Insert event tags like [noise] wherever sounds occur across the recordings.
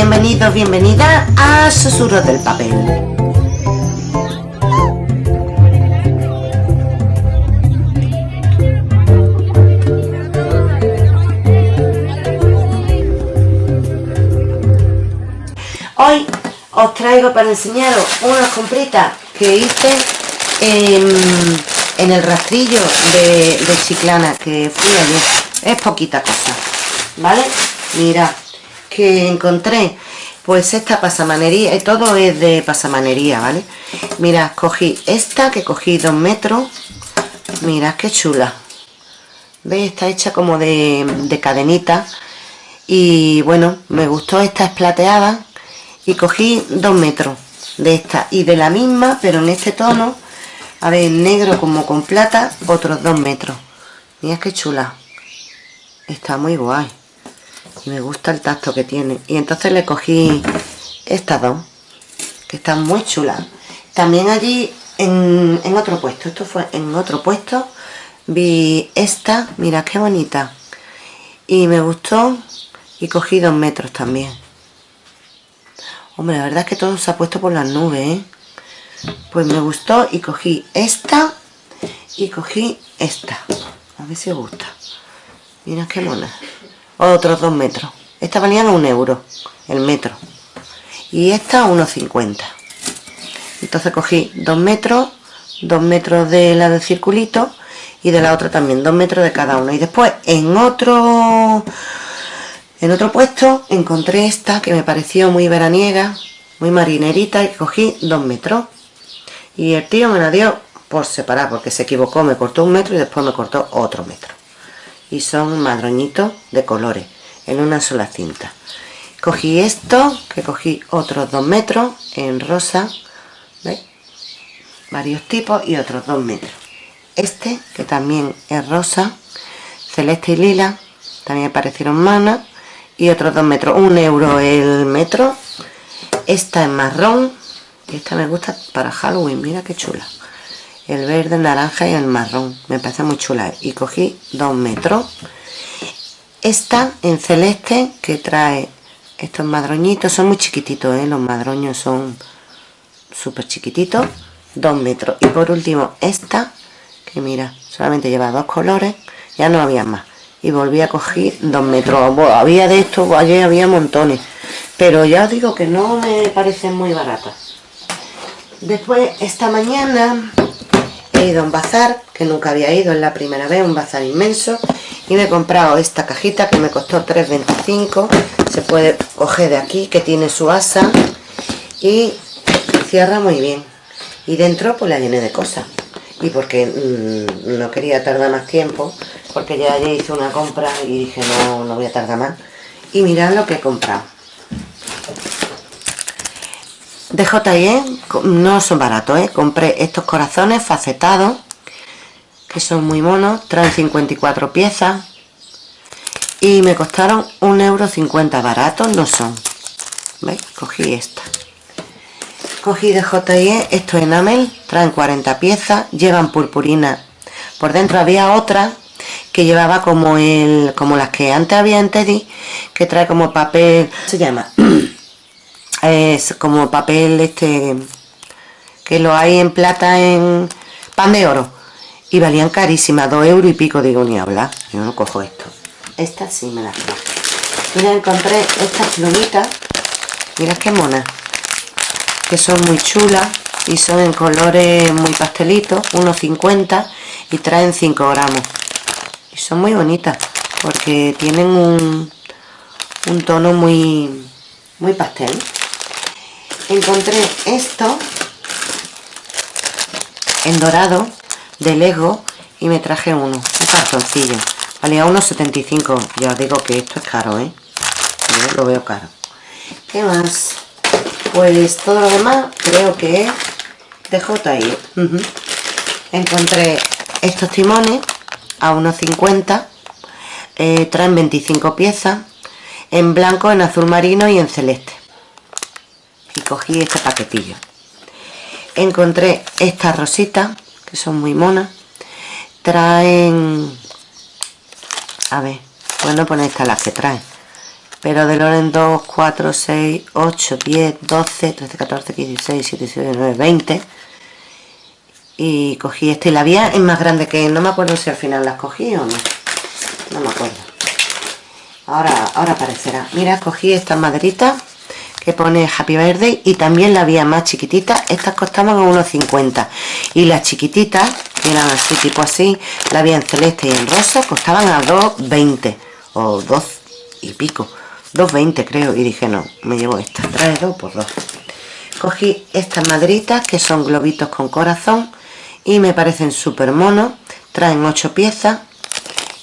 bienvenidos, bienvenidas a Susurros del Papel. Hoy os traigo para enseñaros unas compritas que hice en, el rastrillo de, Chiclana que fui ayer. Es poquita cosa, ¿vale? Mira, que encontré pues esta pasamanería, y todo es de pasamanería, ¿vale? Mira, cogí esta que cogí dos metros, mira qué chula. ¿Veis? Está hecha como de, de cadenita y bueno, me gustó esta esplateada y cogí dos metros de esta y de la misma, pero en este tono, a ver, negro como con plata, otros dos metros. Mira qué chula. Está muy guay y me gusta el tacto que tiene. Y entonces le cogí estas dos que están muy chulas. También allí en, otro puesto esto fue en otro puesto vi esta mira qué bonita. Y me gustó y cogí dos metros también. Hombre la verdad es que todo se ha puesto por las nubes ¿eh? pues me gustó y cogí esta y cogí esta. A ver si os gusta. Mira qué mona otros dos metros. Esta valían un euro el metro. Y esta unos 50 entonces cogí dos metros dos metros de la del circulito y de la otra también dos metros de cada uno. Y después en otro en otro puesto encontré esta que me pareció muy veraniega muy marinerita y cogí dos metros. Y el tío me la dio por separar porque se equivocó, me cortó un metro y después me cortó otro metro y son madroñitos de colores en una sola cinta. Cogí esto que cogí otros dos metros en rosa ¿veis? varios tipos y otros dos metros. Este que también es rosa celeste y lila también parecieron manas y otros dos metros. Un euro el metro. Esta es marrón y esta me gusta para Halloween mira qué chula el verde, el naranja y el marrón. Me parece muy chula. Y cogí dos metros. Esta en celeste que trae estos madroñitos. Son muy chiquititos ¿eh? los madroños son súper chiquititos. Dos metros. Y por último esta que mira solamente lleva dos colores. Ya no había más. Y volví a coger dos metros. Había de estos ayer había montones. Pero ya os digo que no me parecen muy baratas. Después esta mañana he ido a un bazar que nunca había ido, en la primera vez, un bazar inmenso y me he comprado esta cajita que me costó 3,25 se puede coger de aquí que tiene su asa y cierra muy bien. Y dentro pues la llené de cosas. Y porque mm, no quería tardar más tiempo porque ya, hice una compra y dije no, no voy a tardar más y mirad lo que he comprado de J&E no son baratos, ¿eh? compré estos corazones facetados que son muy monos, traen 54 piezas y me costaron 1,50€ baratos no son ¿veis? cogí esta cogí de J&E estos enamel, traen 40 piezas llevan purpurina por dentro había otra que llevaba como el como las que antes había en Teddy que trae como papel se llama [clears throat] es como papel este que lo hay en plata en pan de oro. Y valían carísimas, dos euros y pico digo ni hablar, yo no cojo esto. Esta sí me la traje. Mira encontré estas plumitas. Mira qué mona. Que son muy chulas y son en colores muy pastelitos, 1,50 y traen 5 gramos. Y son muy bonitas porque tienen un, un tono muy muy pastel encontré esto en dorado de Lego y me traje uno, un cartoncillo valía unos 75 ya os digo que esto es caro ¿eh? yo lo veo caro ¿qué más? pues todo lo demás creo que es de J.I. encontré estos timones a unos 50 eh, traen 25 piezas en blanco, en azul marino y en celeste cogí este paquetillo. Encontré estas rositas que son muy monas. Traen a ver, bueno poner estas las que traen pero de Loren 2, 4, 6, 8, 10, 12, 13, 14, 15, 16, 17, 18, 19, 20 y cogí este y la vía es más grande que no me acuerdo si al final las cogí o no. No me acuerdo. Ahora, ahora aparecerá. Mira, cogí estas maderitas que pone Happy Birthday y también la vía más chiquitita estas costaban a 1,50 y las chiquititas que eran así, tipo así la vía en celeste y en rosa costaban a 2,20 o 2 y pico 2,20 creo. Y dije no, me llevo esta, trae 2 por 2 cogí estas maderitas que son globitos con corazón y me parecen súper monos traen 8 piezas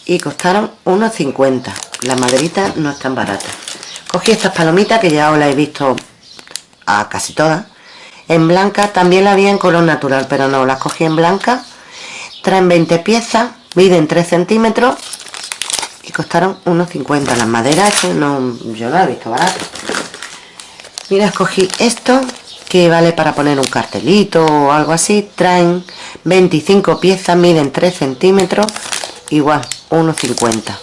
y costaron unos 50 las maderitas no están baratas cogí estas palomitas que ya os las he visto a casi todas. En blanca también la había en color natural pero no, las cogí en blanca. Traen 20 piezas miden 3 centímetros y costaron unos 50 las maderas no, yo no he visto baratas mira escogí esto que vale para poner un cartelito o algo así. Traen 25 piezas miden 3 centímetros igual 1,50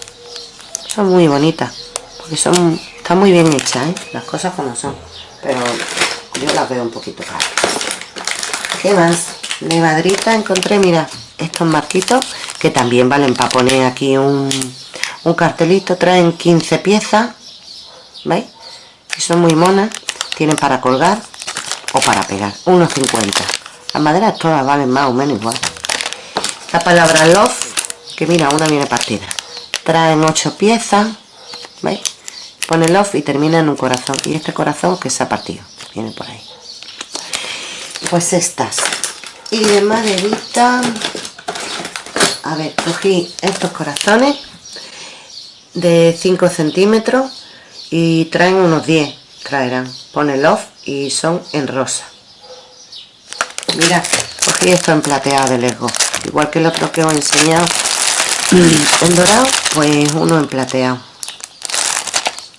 son muy bonitas porque son están muy bien hechas ¿eh? las cosas como son pero yo las veo un poquito caras ¿qué más? de madrita encontré mira estos marquitos que también valen para poner aquí un, un cartelito traen 15 piezas ¿veis? y son muy monas tienen para colgar o para pegar 1,50 las maderas todas valen más o menos igual la palabra love que mira una viene partida traen 8 piezas ¿veis? Pone love y termina en un corazón. Y este corazón que se ha partido viene por ahí. Pues estas. Y de maderita a ver cogí estos corazones de 5 centímetros y traen unos 10 traerán. Pone love y son en rosa. Mira cogí esto en plateado de Lego. Igual que el otro que os he enseñado. [clears throat] En dorado pues uno en plateado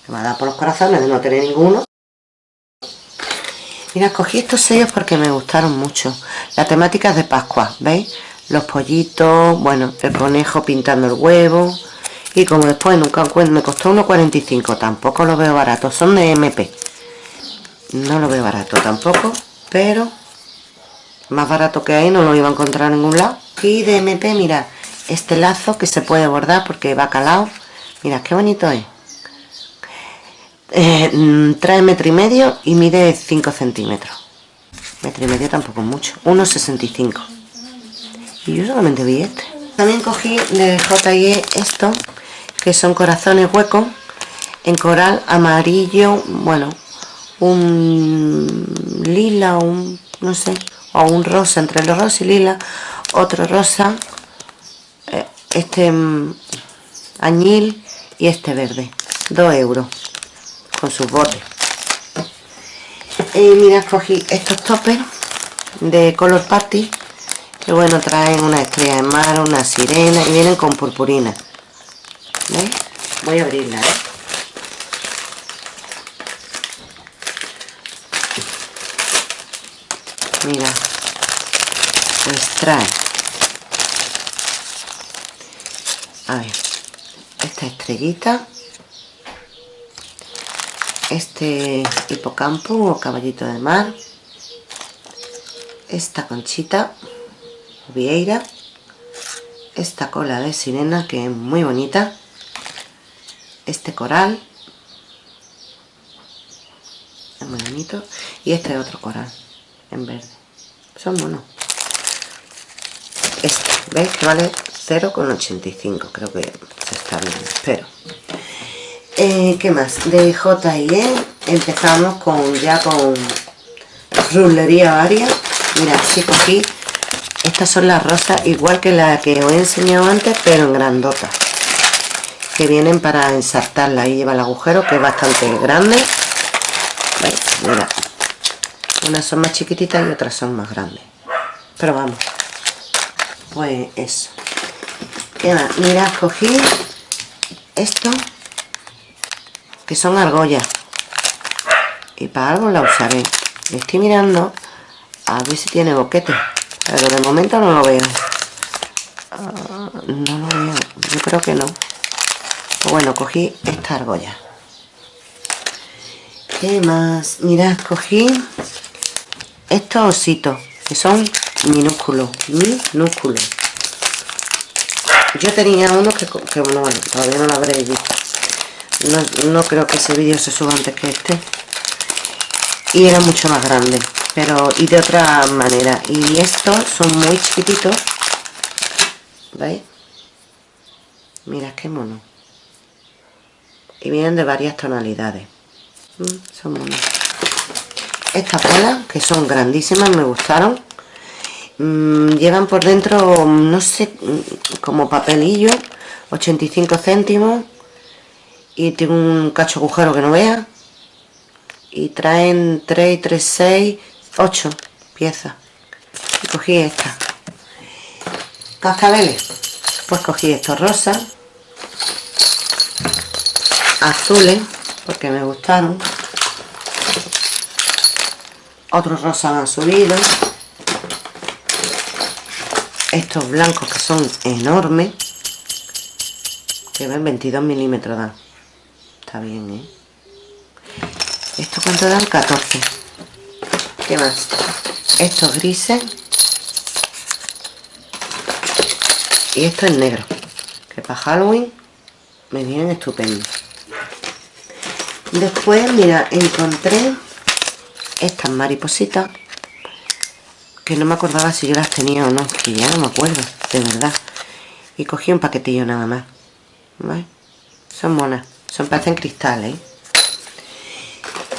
me va a dar por los corazones de no tener ninguno. Mira cogí estos sellos porque me gustaron mucho. La temática de Pascua ¿veis? los pollitos bueno el conejo pintando el huevo. Y como después nunca me costó 1,45 tampoco lo veo barato. Son de MP no lo veo barato tampoco pero más barato que hay no lo iba a encontrar en ningún lado. Y de MP mira este lazo que se puede bordar porque va calado mira qué bonito es eh, mm, trae metro y medio y mide 5 centímetros. Metro y medio tampoco mucho 1,65 y yo solamente vi este. También cogí de J&E esto que son corazones huecos en coral amarillo bueno un lila, un no sé, o un rosa, entre los rosa y lila, otro rosa, eh, este mm, añil y este verde, 2 euros con sus botes. Y mira, cogí estos toppers de Color Party, que bueno, traen una estrella de mar, una sirena y vienen con purpurina. Voy a abrirla, ¿eh? mira pues trae a ver esta estrellita este hipocampo o caballito de mar esta conchita vieira esta cola de sirena que es muy bonita este coral es muy bonito y este otro coral en verde. Son monos. Este, ¿veis? que vale 0,85 creo que se está bien, espero eh, ¿qué más? de J&E empezamos con ya con rulería varia mira, sí cogí estas son las rosas igual que la que os he enseñado antes pero en grandota que vienen para ensartarla ahí lleva el agujero que es bastante grande ¿Veis? mira unas son más chiquititas y otras son más grandes pero vamos pues eso ¿Qué más? mira cogí esto que son argollas. Y para algo la usaré. Estoy mirando a ver si tiene boquete. Pero de momento no lo veo. Ah, no lo veo. Yo creo que no. Pues bueno cogí esta argolla. ¿Qué más? Mirad, cogí estos ositos, que son minúsculos, minúsculos. Yo tenía uno que, que bueno, todavía no lo habréis visto. No, no creo que ese vídeo se suba antes que este. Y era mucho más grande, pero y de otra manera. Y estos son muy chiquititos. ¿Veis? Mira qué mono. Y vienen de varias tonalidades. Mm, son monos. Estas bolas, que son grandísimas, me gustaron. Mm, llevan por dentro, no sé, mm, como papelillo, 85 céntimos. Y tiene un cacho agujero que no vea. Y traen 3, 3, 6, 8 piezas. Y cogí esta. Cascabeles. Pues cogí estos rosas. Azules porque me gustaron otros rosas han subido estos blancos que son enormes que ven 22 milímetros está bien ¿eh? esto cuánto dan 14 ¿qué más? estos grises. Y esto es negro que para Halloween me vienen estupendos después mira encontré estas maripositas que no me acordaba si yo las tenía o no que ya no me acuerdo de verdad. Y cogí un paquetillo nada más son monas son parecen cristales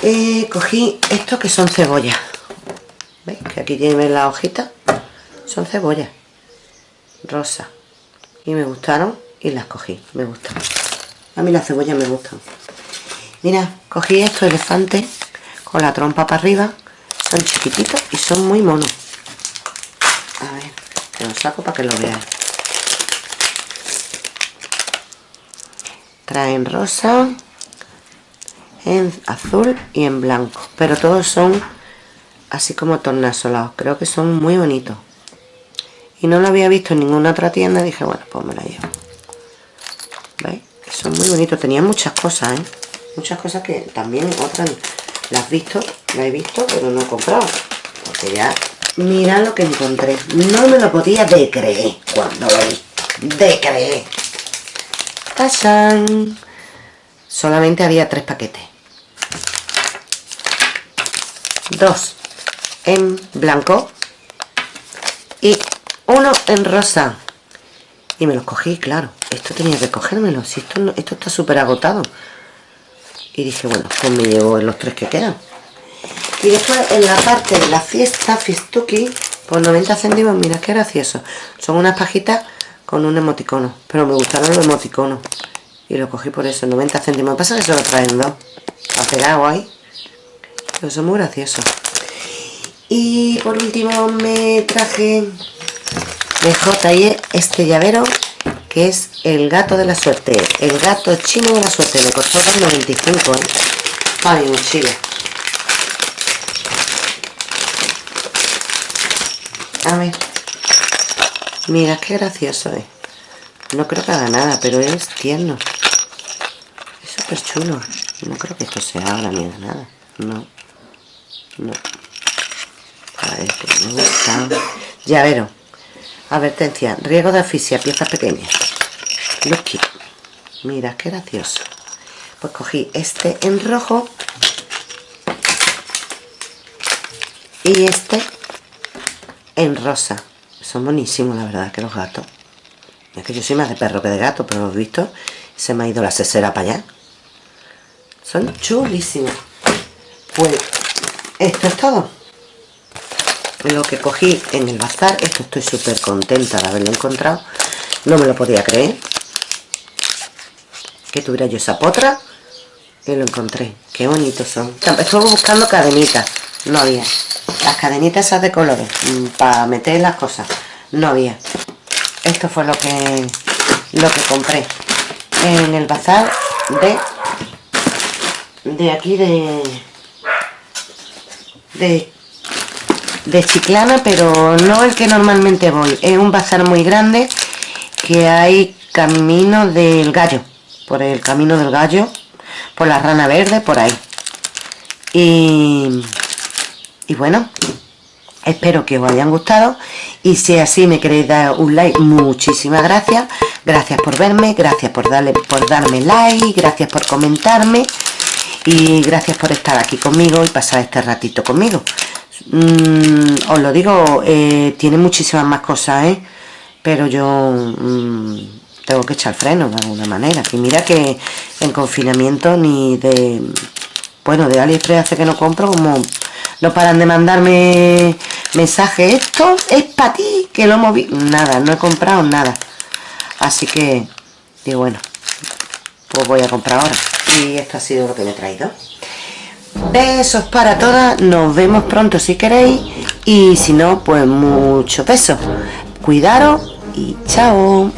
eh, cogí estos que son cebollas ¿veis? que aquí tienen la hojita son cebollas rosa y me gustaron y las cogí me gustan a mí las cebollas me gustan Mira, cogí estos elefantes con la trompa para arriba. Son chiquititos y son muy monos. A ver, te los saco para que lo veáis. Traen rosa, en azul y en blanco. Pero todos son así como tornasolados. Creo que son muy bonitos. Y no lo había visto en ninguna otra tienda. Dije, bueno, pues me la llevo. ¿Veis? Son muy bonitos. Tenían muchas cosas, ¿eh? muchas cosas que también otras las he visto, las he visto, pero no he comprado. Porque ya, mira lo que encontré. No me lo podía de creer cuando lo vi. De creer. ¡Tachán! Solamente había tres paquetes. Dos en blanco y uno en rosa. Y me los cogí, claro. Esto tenía que cogérmelo. Esto, esto está súper agotado y dije bueno pues me llevo los tres que quedan y después en la parte de la fiesta fiestuki por 90 céntimos mira qué gracioso son unas pajitas con un emoticono pero me gustaron los emoticonos. Y lo cogí por eso 90 céntimos. Pasa que se lo traen dos pegado ahí pero son muy graciosos. Y por último me traje de J&E este llavero que es el gato de la suerte. El gato chino de la suerte. Me costó 2,95 ¿eh? para mi mochila. A ver mira qué gracioso es no creo que haga nada pero es tierno es súper chulo no creo que esto se abra ni nada no no a ver que me gusta llavero advertencia riesgo de asfixia piezas pequeñas Lucky. Mira, qué gracioso. Pues cogí este en rojo. Y este en rosa. Son buenísimos, la verdad, que los gatos. Es que yo soy más de perro que de gato, pero lo he visto. Se me ha ido la cesera para allá. Son chulísimos. Pues esto es todo. Lo que cogí en el bazar. Esto estoy súper contenta de haberlo encontrado. No me lo podía creer que tuviera yo esa potra y lo encontré qué bonitos son estuve buscando cadenitas no había las cadenitas esas de colores mm, para meter las cosas. No había. Esto fue lo que lo que compré en el bazar de de aquí de de de Chiclana pero no el que normalmente voy. Es un bazar muy grande que hay camino del gallo por el camino del gallo, por la rana verde, por ahí. y, y bueno espero que os hayan gustado. Y si así me queréis dar un like muchísimas gracias. Gracias por verme gracias por darle por darme like gracias por comentarme. Y gracias por estar aquí conmigo y pasar este ratito conmigo. Mm, os lo digo eh, tiene muchísimas más cosas ¿eh? pero yo mm, tengo que echar freno de alguna manera. Y mira que en confinamiento ni de bueno de AliExpress hace que no compro como no paran de mandarme mensajes esto es para ti que lo visto nada no he comprado nada. Así que digo bueno pues voy a comprar ahora. Y esto ha sido lo que me he traído. Besos para todas nos vemos pronto si queréis. Y si no pues mucho besos. Cuidaros y chao